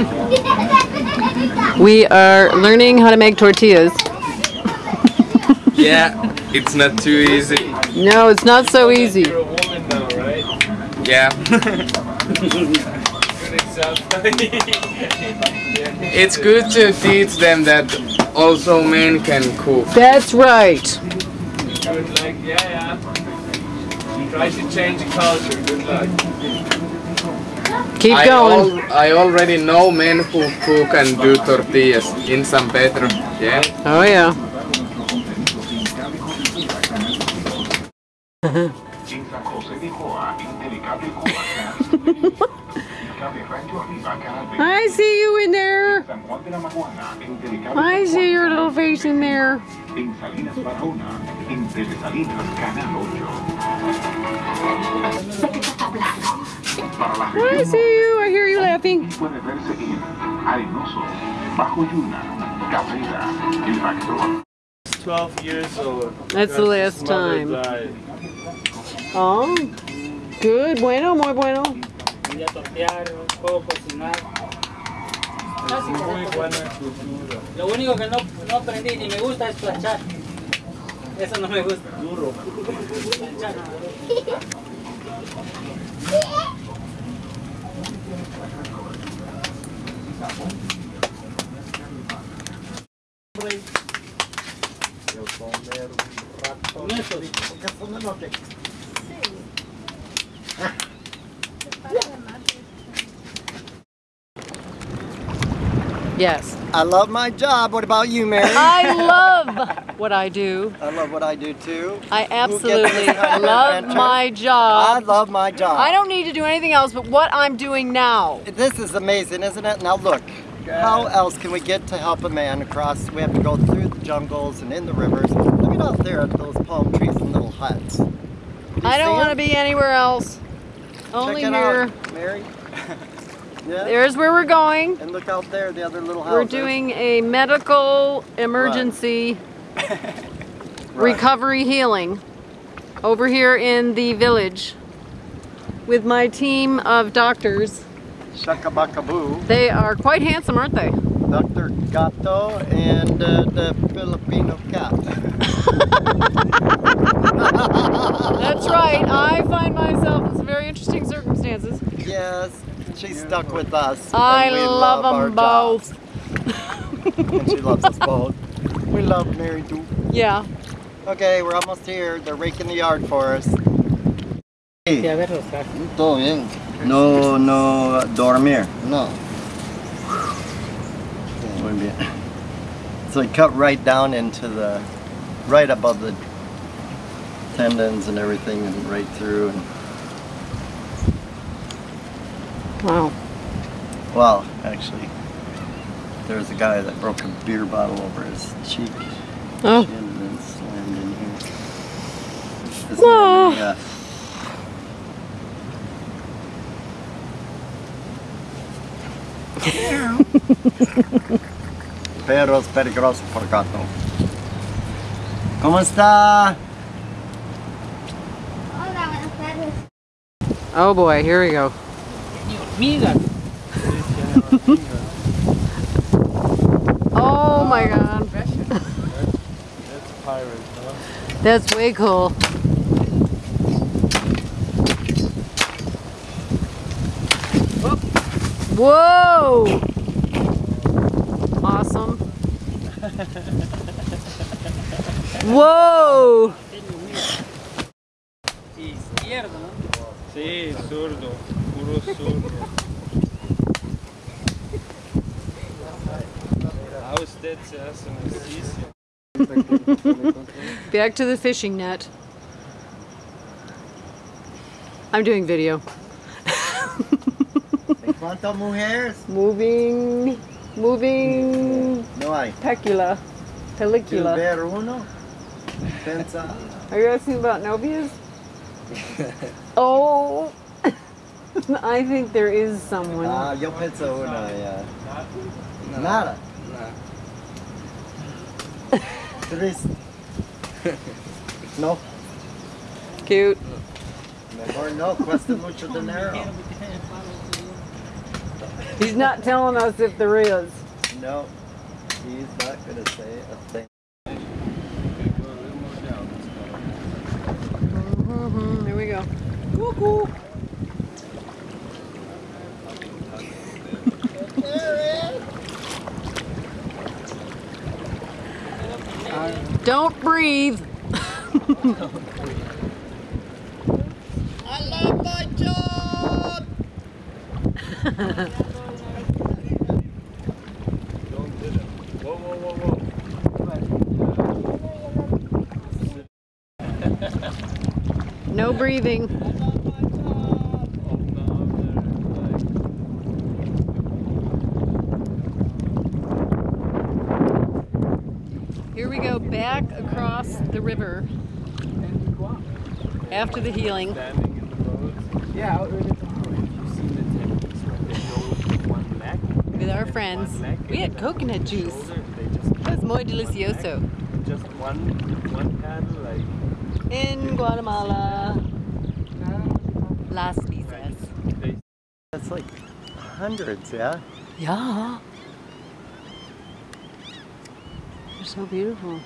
We are learning how to make tortillas. Yeah, it's not too easy. No, it's not so easy. You're a woman now, right? Yeah. It's good to teach them that also men can cook. That's right. Good luck. Yeah, yeah. Try to change the culture. Good luck. Keep I, going. al- I already know men who cook and do tortillas in San Pedro. Yeah. Oh yeah. I see you in there. I see your little face in there. En Salinas Barahona, entre Salinas, Canal 8. Para la I see you. I hear you laughing. puede verse en Arenoso, Bajo Yuna, Cabrera, El Factor. 12 years old. That's the last time. Oh, good. Bueno, muy bueno. Tortear, puedo cocinar. Muy buena cultura. Lo único que no, no aprendí ni me gusta es planchar. Eso no me gusta. Duro. Planchar. Con eso. Yes. I love my job. What about you, Mary? I love what I do. I love what I do too. I absolutely this kind of love my I love my job. I don't need to do anything else but what I'm doing now. This is amazing, isn't it? Now look, how else can we get to help a man across? We have to go through the jungles and in the rivers. Look at out there at those palm trees and little huts. I don't want to be anywhere else. Check Only it here. out, Mary. yeah. There's where we're going. And look out there, the other little house. We're doing a medical emergency Right. recovery healing over here in the village with my team of doctors. Shakabakaboo, They are quite handsome, aren't they? Dr. Gato, and uh, the Filipino cat. That's right. I find myself in some very interesting circumstances. yes, she's stuck with us. I and we love our them both. and she loves us both. We love Mary too. Yeah. Okay, we're almost here. They're raking the yard for us. Sí, a ver los cajos. Todo bien. No, no dormir. No. Muy bien. So it cut right down into the, right above the tendons and everything and right through. And, Wow. well, actually, there was a guy that broke a beer bottle over his cheek. Oh. She had been slammed in here. This Oh. yeah. Perros peligrosos por gato. ¿Cómo está? Hola, buenas tardes. Oh boy, here we go. Hormigas. Oh my god. That's a pirate, huh? That's way cool. Whoa! Awesome. Whoa! Back to the fishing net. I'm doing video. Cuántas mujeres? Moving, moving No hay. pecula, pellicula. ver uno? Pensa. Are you asking about novias? oh, I think there is someone. Ah, yo pienso una, ya. Nada. Tres. No, Cute. mejor no, cuesta mucho dinero. He's not telling us if there is. No, he's not gonna say a thing. Mm-hmm, here we go. Woo-hoo. Don't breathe. I love my job! Don't do it. Whoa, whoa, whoa, whoa. No breathing. Open up there. Like, Here we go back across the river after the healing. standing in the boat. Yeah, out in the You seen the techniques where they go with one leg? with our friends. We had coconut juice. Shoulder, That was muy delicioso. just one one paddle like In Guatemala. Las Visas. That's like hundreds, yeah? Yeah. They're so beautiful.